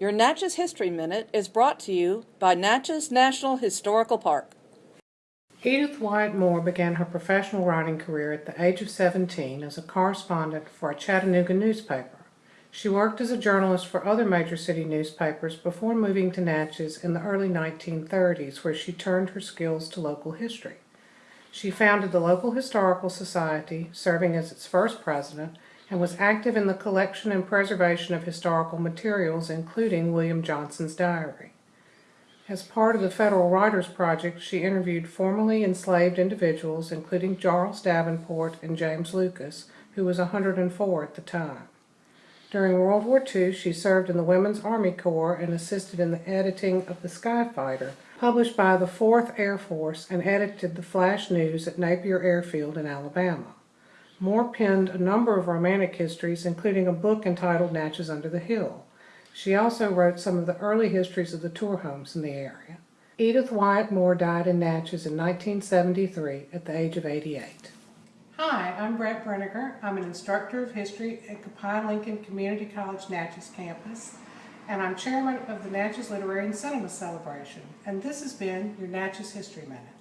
Your Natchez History Minute is brought to you by Natchez National Historical Park. Edith Wyatt Moore began her professional writing career at the age of 17 as a correspondent for a Chattanooga newspaper. She worked as a journalist for other major city newspapers before moving to Natchez in the early 1930s, where she turned her skills to local history. She founded the local historical society, serving as its first president, and was active in the collection and preservation of historical materials, including William Johnson's diary. As part of the Federal Writers Project, she interviewed formerly enslaved individuals, including Charles Davenport and James Lucas, who was 104 at the time. During World War II, she served in the Women's Army Corps and assisted in the editing of The Sky Fighter, published by the 4th Air Force and edited the Flash News at Napier Airfield in Alabama. Moore penned a number of romantic histories, including a book entitled Natchez Under the Hill. She also wrote some of the early histories of the tour homes in the area. Edith Wyatt Moore died in Natchez in 1973 at the age of 88. Hi, I'm Brett Brenniger. I'm an instructor of history at Copiah Lincoln Community College Natchez campus, and I'm chairman of the Natchez Literary and Cinema Celebration. And this has been your Natchez History Minute.